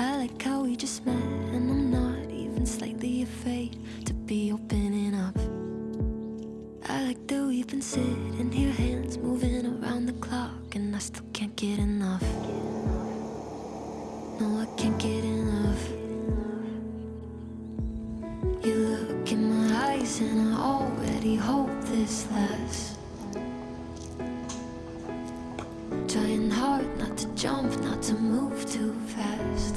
I like how we just met And I'm not even slightly afraid To be opening up I like that we've been sitting here Hands moving around the clock And I still can't get enough. No, I can't get enough. You look in my eyes And I already hope this lasts. Trying hard not to jump, not to move too fast.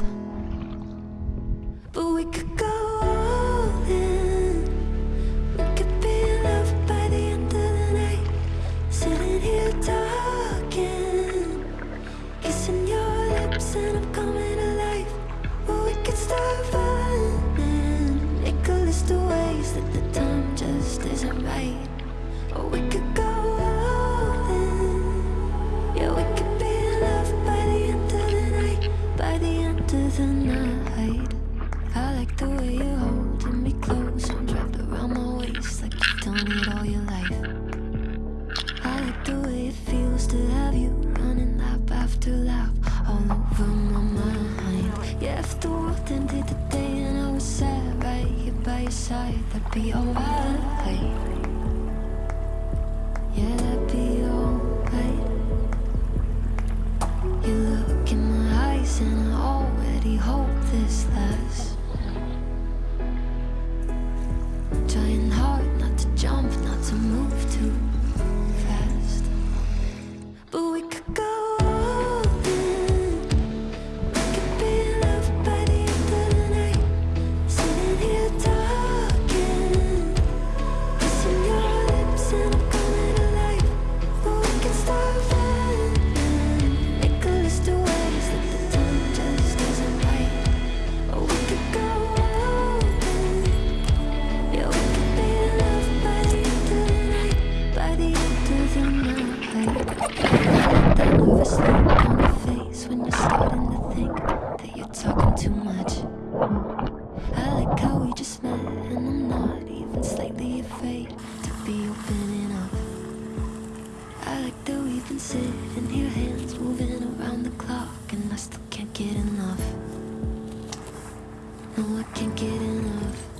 inside the B-O-L-A I've been sitting here, hands moving around the clock And I still can't get enough. No, I can't get enough.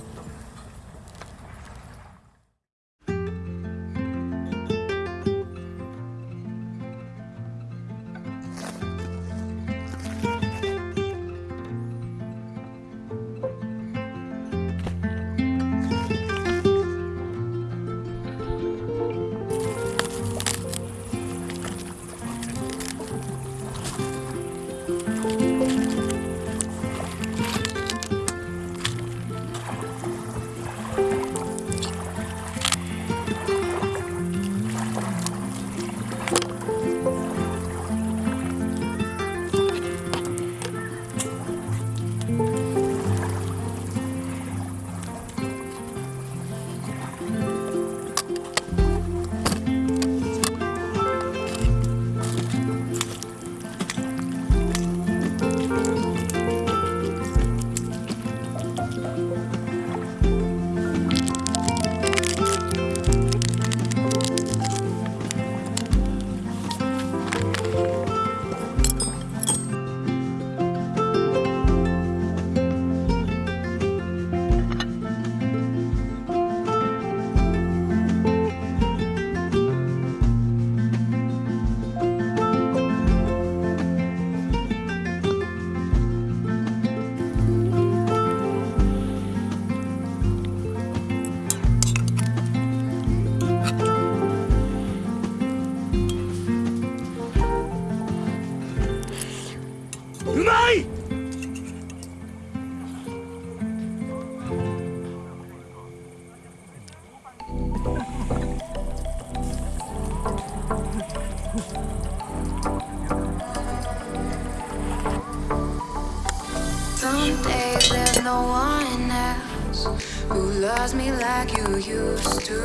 Loves me like you used to.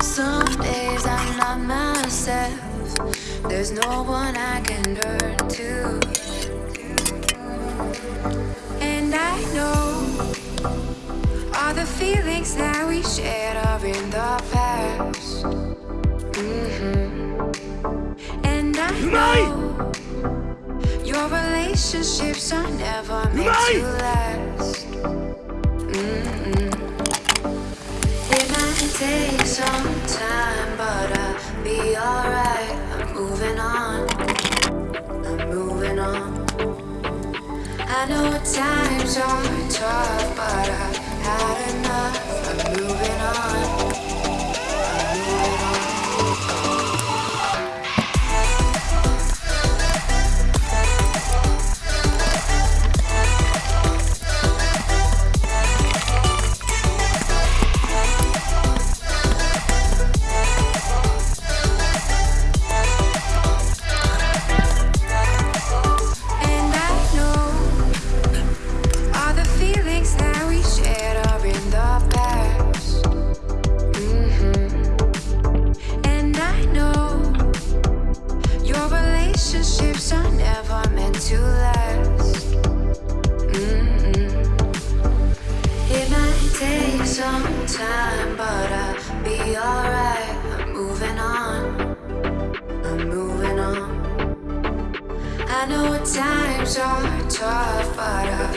Some days I'm not myself. There's no one I can turn to. And I know all the feelings that relationships are never meant to last. Mm-mm. It might take some time, relationships are never meant to last. Mhm. It might take some time, but I'll be alright. I'm moving on. I'm moving on. I know times are tough, but I've